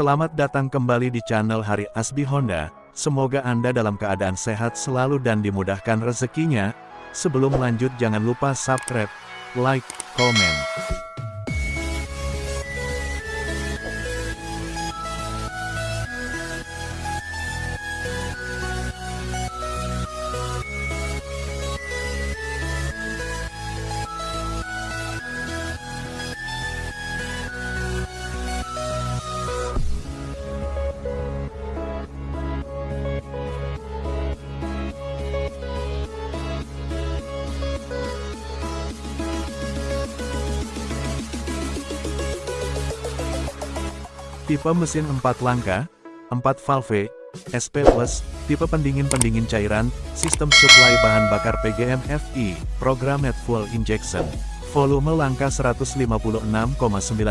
Selamat datang kembali di channel Hari Asbi Honda. Semoga Anda dalam keadaan sehat selalu dan dimudahkan rezekinya. Sebelum lanjut jangan lupa subscribe, like, komen. Tipe mesin 4 langkah, 4 valve, SP+, tipe pendingin-pendingin cairan, sistem supply bahan bakar PGM FI, programmed fuel injection. Volume langkah 156,9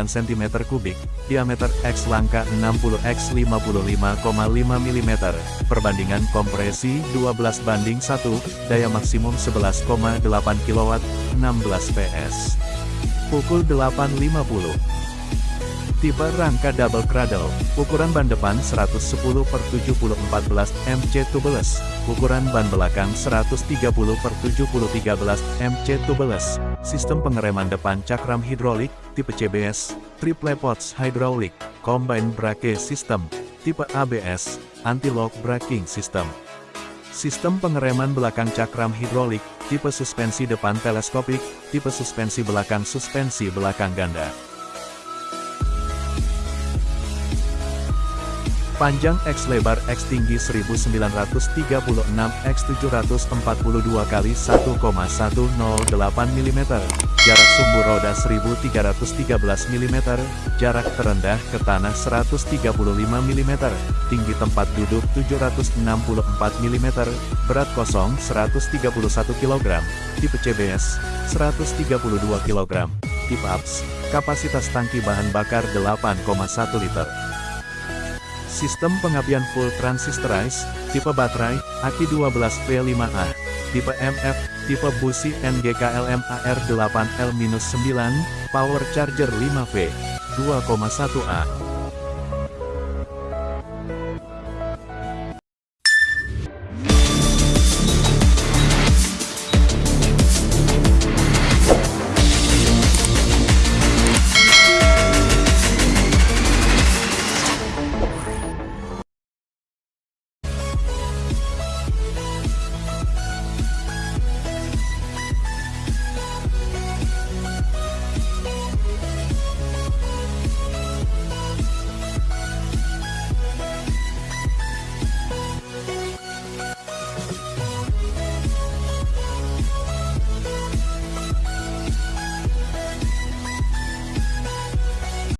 cm kubik, diameter X langkah 60 X 55,5 mm, perbandingan kompresi 12 banding 1, daya maksimum 11,8 kW, 16 PS. Pukul 8.50 Tipe rangka double cradle, ukuran ban depan 110 per 70 14 MC tubeless, ukuran ban belakang 130 per 70 13 MC tubeless, sistem pengereman depan cakram hidrolik, tipe CBS, triple pots hydraulic, combine brake system, tipe ABS, anti-lock braking system. Sistem pengereman belakang cakram hidrolik, tipe suspensi depan teleskopik, tipe suspensi belakang suspensi belakang ganda. Panjang X lebar X tinggi 1936 X 742 kali 1,108 mm. Jarak sumbu roda 1313 mm. Jarak terendah ke tanah 135 mm. Tinggi tempat duduk 764 mm. Berat kosong 131 kg. Tipe CBS 132 kg. Tipe APS, kapasitas tangki bahan bakar 8,1 liter. Sistem pengapian full transistorized, tipe baterai, aki 12V5A, tipe MF, tipe busi NGKLM AR8L-9, power charger 5V, 2,1A.